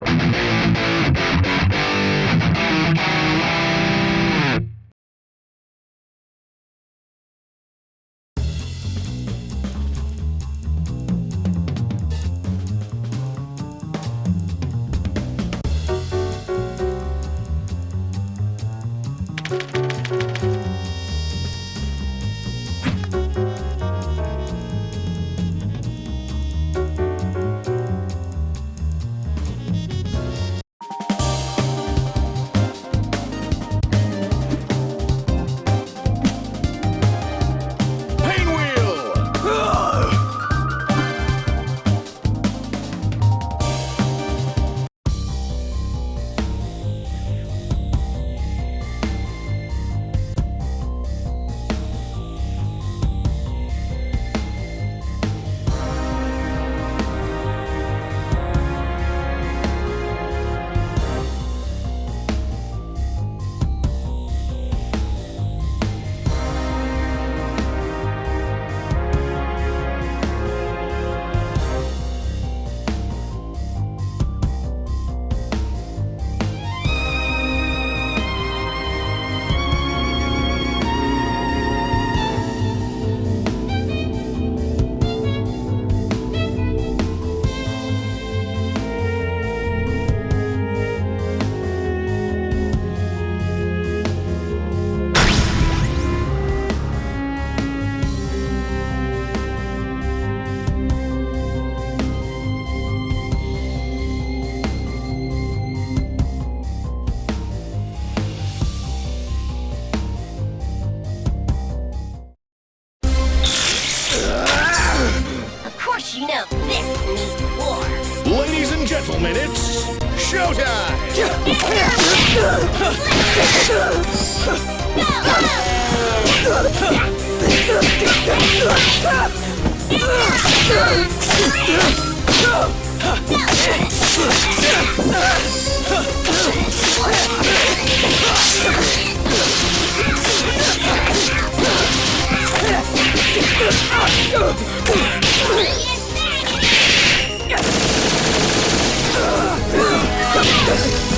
Música Yes!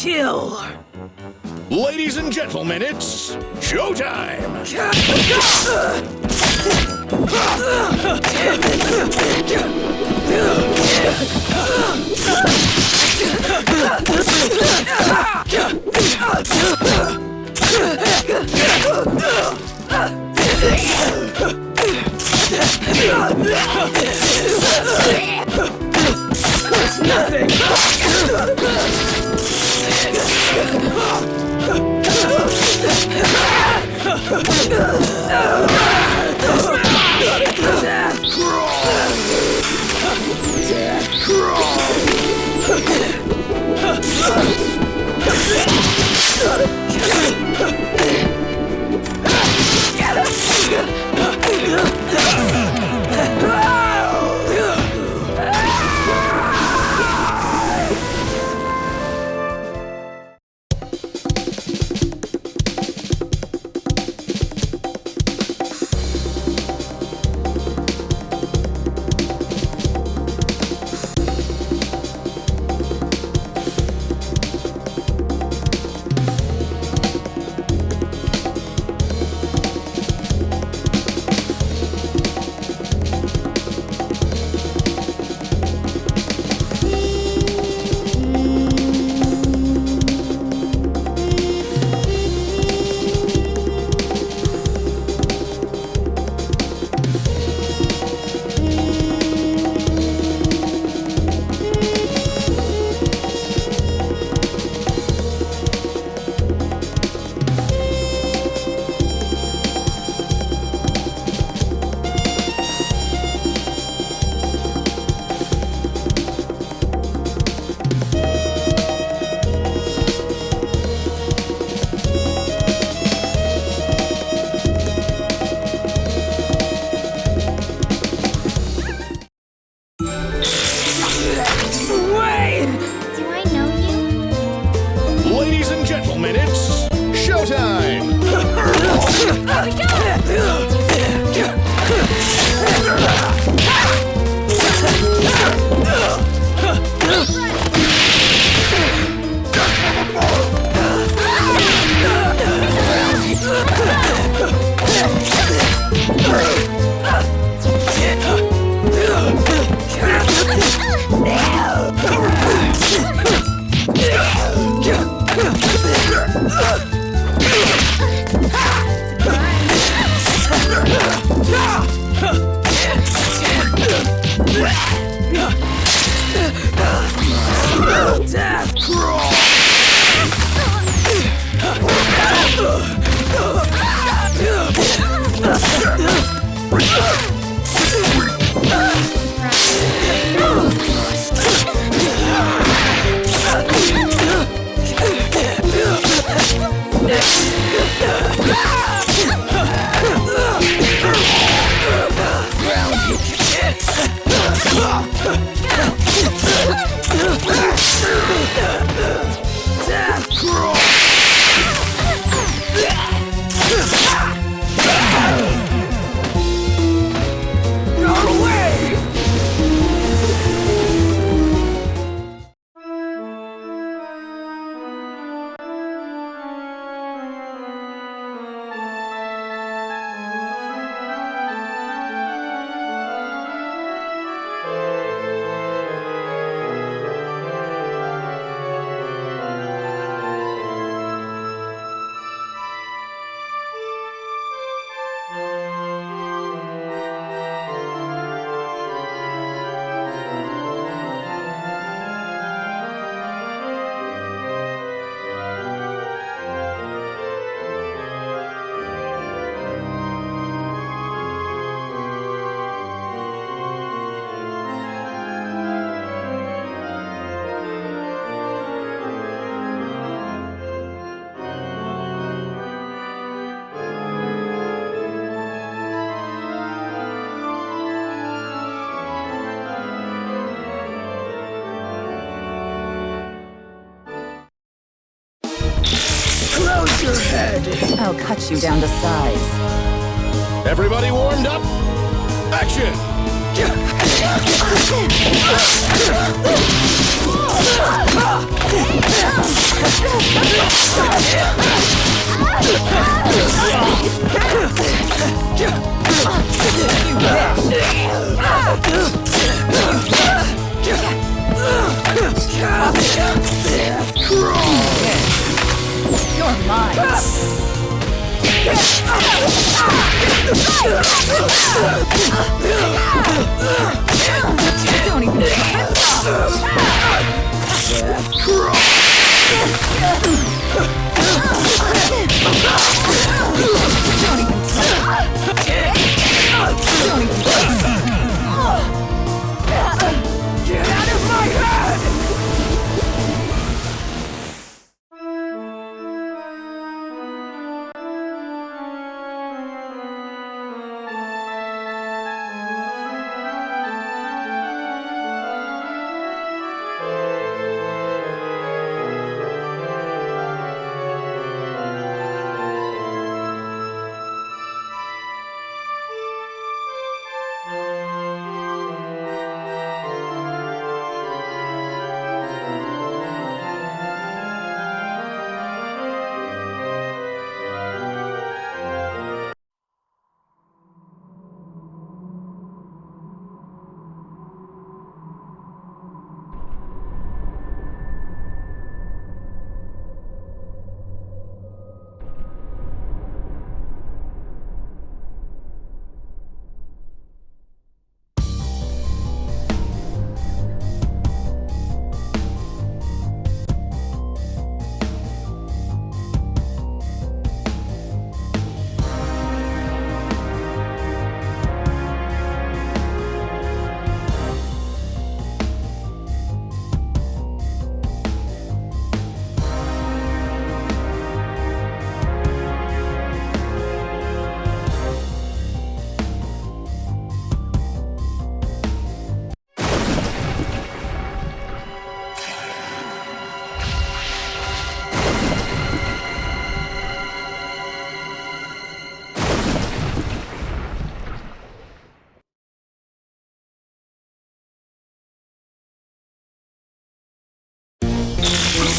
Kill. Ladies and gentlemen, it's showtime! Yeah. I'll cut you down to size. Everybody warmed up? Action! You're mine. Don't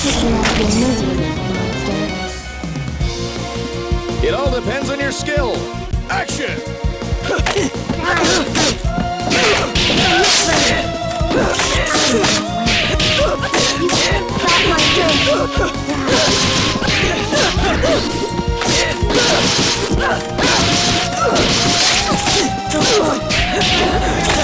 It all depends on your skill. Action!